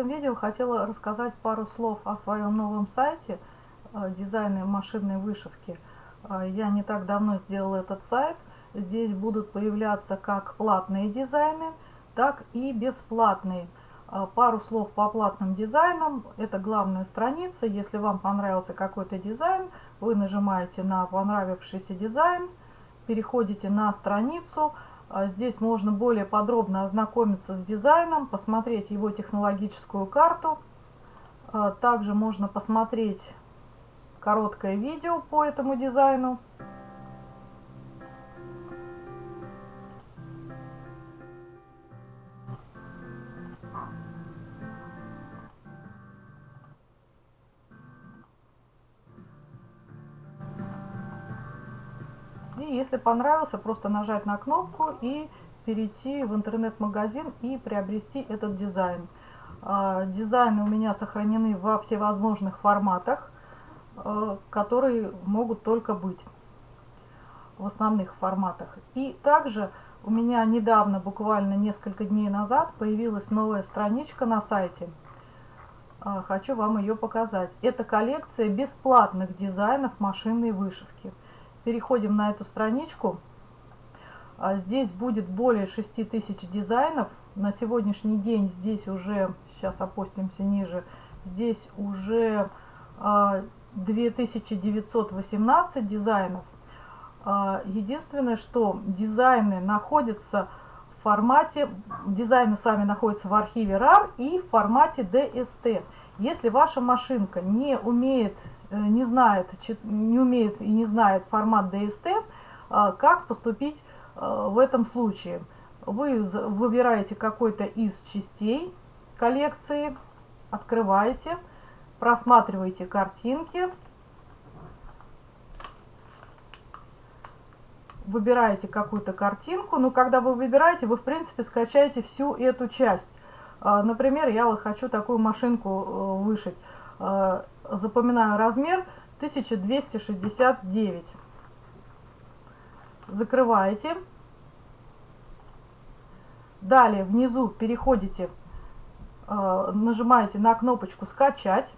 этом видео хотела рассказать пару слов о своем новом сайте э, дизайна машинной вышивки. Э, я не так давно сделала этот сайт. Здесь будут появляться как платные дизайны, так и бесплатные. Э, пару слов по платным дизайнам. Это главная страница. Если вам понравился какой-то дизайн, вы нажимаете на понравившийся дизайн, переходите на страницу, здесь можно более подробно ознакомиться с дизайном, посмотреть его технологическую карту. А также можно посмотреть короткое видео по этому дизайну. И если понравился, просто нажать на кнопку и перейти в интернет-магазин и приобрести этот дизайн. А, дизайны у меня сохранены во всевозможных форматах, а, которые могут только быть в основных форматах. И также у меня недавно, буквально несколько дней назад, появилась новая страничка на сайте. А, хочу вам ее показать. Это коллекция бесплатных дизайнов машинной вышивки. Переходим на эту страничку. А здесь будет более 6000 дизайнов. На сегодняшний день здесь уже, сейчас опустимся ниже, здесь уже 2918 а, дизайнов. А, единственное, что дизайны находятся в формате, дизайны сами находятся в архиве RAR и в формате DST. Если ваша машинка не умеет не знает, не умеет и не знает формат DST, а, как поступить э, в этом случае? Вы выбираете какой-то из частей коллекции, открываете, просматриваете картинки, выбираете какую-то картинку, но когда вы выбираете, вы в принципе скачаете всю эту часть. А, например, я вот хочу такую машинку э, вышить запоминаю размер 1269. Закрываете. Далее внизу переходите, э, нажимаете на кнопочку «Скачать».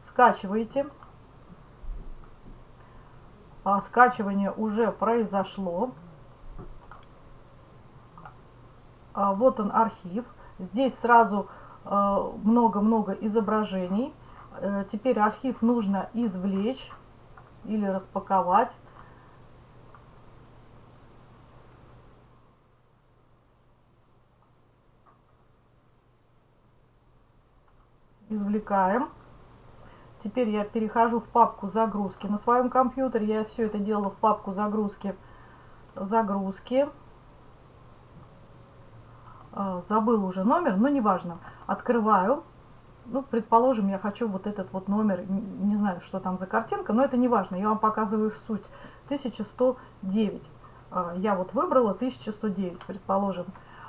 Скачиваете. А скачивание уже произошло. А вот он архив. Здесь сразу много-много изображений. Э, теперь архив нужно извлечь или распаковать. Извлекаем. Теперь я перехожу в папку загрузки. На своем компьютере я все это делала в папку загрузки. Загрузки. А, забыл уже номер, но неважно. Открываю. Ну, предположим, я хочу вот этот вот номер, не знаю, что там за картинка, но это не важно, я вам показываю суть. 1109. А, я вот выбрала 1109, предположим.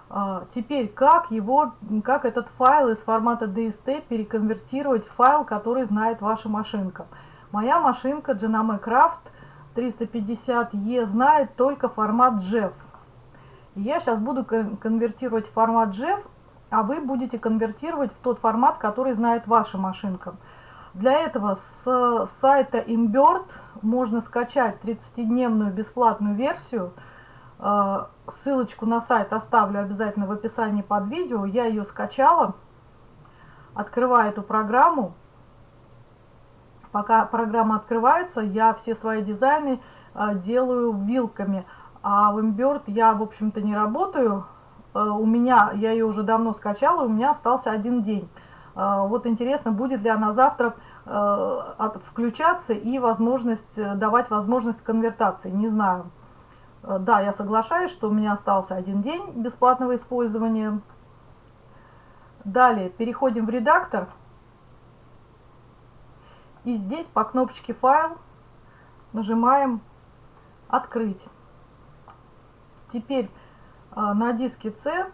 А, теперь, как его, как этот файл из формата DST переконвертировать в файл, который знает ваша машинка? Моя машинка Genome Craft 350E знает только формат JEF. Я сейчас буду конвертировать формат JEF, а вы будете конвертировать в тот формат, который знает ваша машинка. Для этого с сайта Imbird можно скачать 30-дневную бесплатную версию. Э, ссылочку на сайт оставлю обязательно в описании под видео. Я ее скачала. Открываю эту программу. Пока программа открывается, я все свои дизайны э, делаю вилками. А в Imbird я, в общем-то, не работаю. Э, у меня, я ее уже давно скачала, у меня остался один день. Э, вот интересно, будет ли она завтра э, включаться и возможность, давать возможность конвертации, не знаю. Да, я соглашаюсь, что у меня остался один день бесплатного использования. Далее переходим в редактор. И здесь по кнопочке «Файл» нажимаем «Открыть». Теперь а, на диске C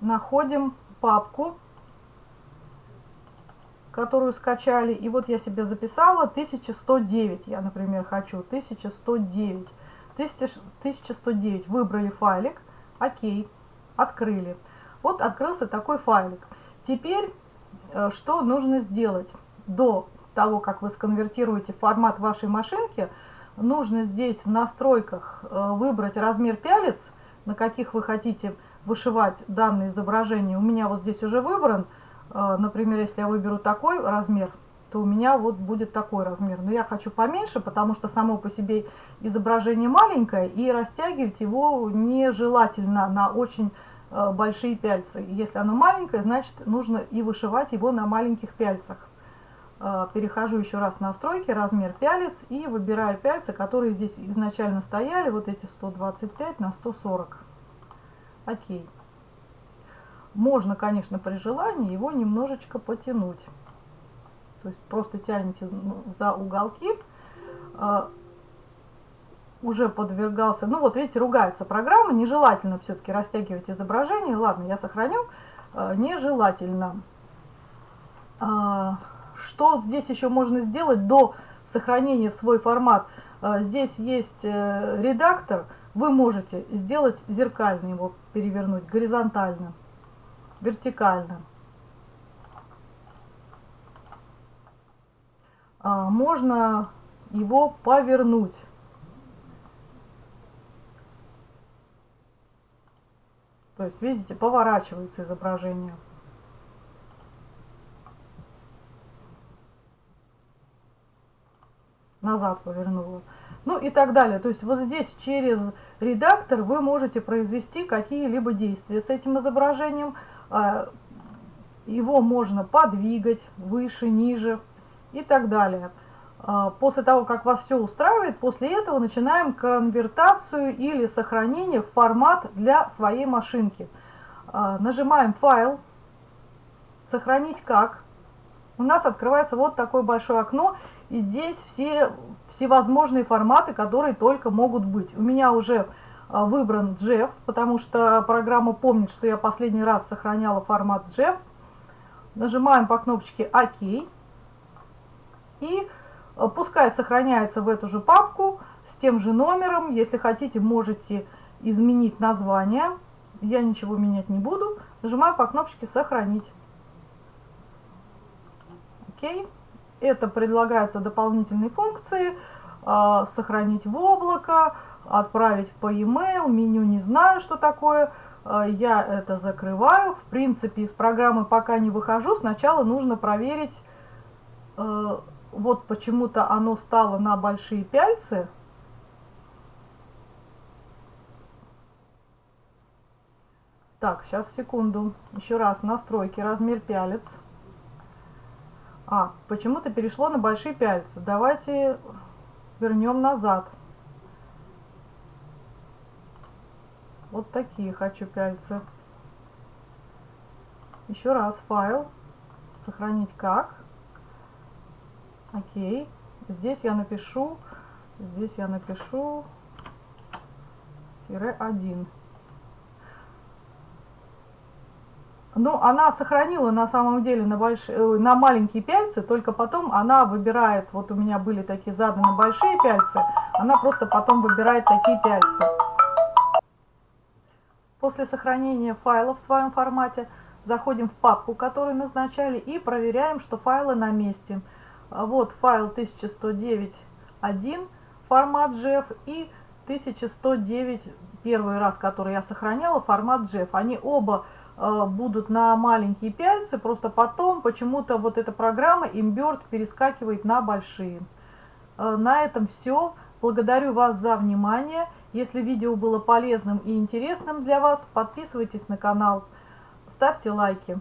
находим папку, которую скачали. И вот я себе записала 1109. Я, например, хочу 1109. 1109. Выбрали файлик. Окей. Открыли. Вот открылся такой файлик. Теперь э, что нужно сделать? До того, как вы сконвертируете формат вашей машинки, нужно здесь в настройках э, выбрать размер пялец, на каких вы хотите вышивать данное изображение. У меня вот здесь уже выбран. Э, например, если я выберу такой размер, то у меня вот будет такой размер. Но я хочу поменьше, потому что само по себе изображение маленькое, и растягивать его нежелательно на очень э, большие пяльцы. Если оно маленькое, значит нужно и вышивать его на маленьких пяльцах. Э, перехожу еще раз в настройки, размер пялец, и выбираю пяльцы, которые здесь изначально стояли, вот эти 125 на 140. Окей. Можно, конечно, при желании его немножечко потянуть. То есть просто тянете ну, за уголки. А, уже подвергался, ну вот видите, ругается программа, нежелательно все-таки растягивать изображение. Ладно, я сохраню. А, нежелательно. Что здесь еще можно сделать до сохранения в свой формат? Здесь есть э, редактор, вы можете сделать зеркально его, перевернуть горизонтально, вертикально. А, можно его повернуть. То есть, видите, поворачивается изображение. Назад повернула. Ну и так далее. То есть вот здесь через редактор вы можете произвести какие-либо действия с этим изображением. А, его можно подвигать выше, ниже и так далее. А, после того, как вас все устраивает, после этого начинаем конвертацию или сохранение в формат для своей машинки. А, нажимаем «Файл», «Сохранить как». У нас открывается вот такое большое окно, и здесь все всевозможные форматы, которые только могут быть. У меня уже а, выбран JEF, потому что программа помнит, что я последний раз сохраняла формат JEF. Нажимаем по кнопочке «Ок». И э, пускай сохраняется в эту же папку с тем же номером. Если хотите, можете изменить название. Я ничего менять не буду. Нажимаю по кнопочке «Сохранить». Окей. Это предлагаются дополнительные функции. Э, сохранить в облако, отправить по e-mail, меню не знаю, что такое. Э, я это закрываю. В принципе, из программы пока не выхожу. Сначала нужно проверить вот почему-то оно стало на большие пяльцы. Так, сейчас, секунду. Еще раз, настройки, размер пялец. А, почему-то перешло на большие пяльцы. Давайте вернем назад. Вот такие хочу пяльцы. Еще раз, файл. Сохранить как. Окей. Здесь я напишу, здесь я напишу тире 1. Ну, она сохранила на самом деле на, больш... Э, на маленькие пяльцы, только потом она выбирает, вот у меня были такие заданы большие пяльцы, она просто потом выбирает такие пяльцы. После сохранения файла в своем формате заходим в папку, которую назначали, и проверяем, что файлы на месте. А вот файл 1109.1 формат JEF и 1109 первый раз, который я сохраняла, формат JEF. Они оба э, будут на маленькие пяльцы, просто потом почему-то вот эта программа Imbird перескакивает на большие. Э, на этом все. Благодарю вас за внимание. Если видео было полезным и интересным для вас, подписывайтесь на канал, ставьте лайки.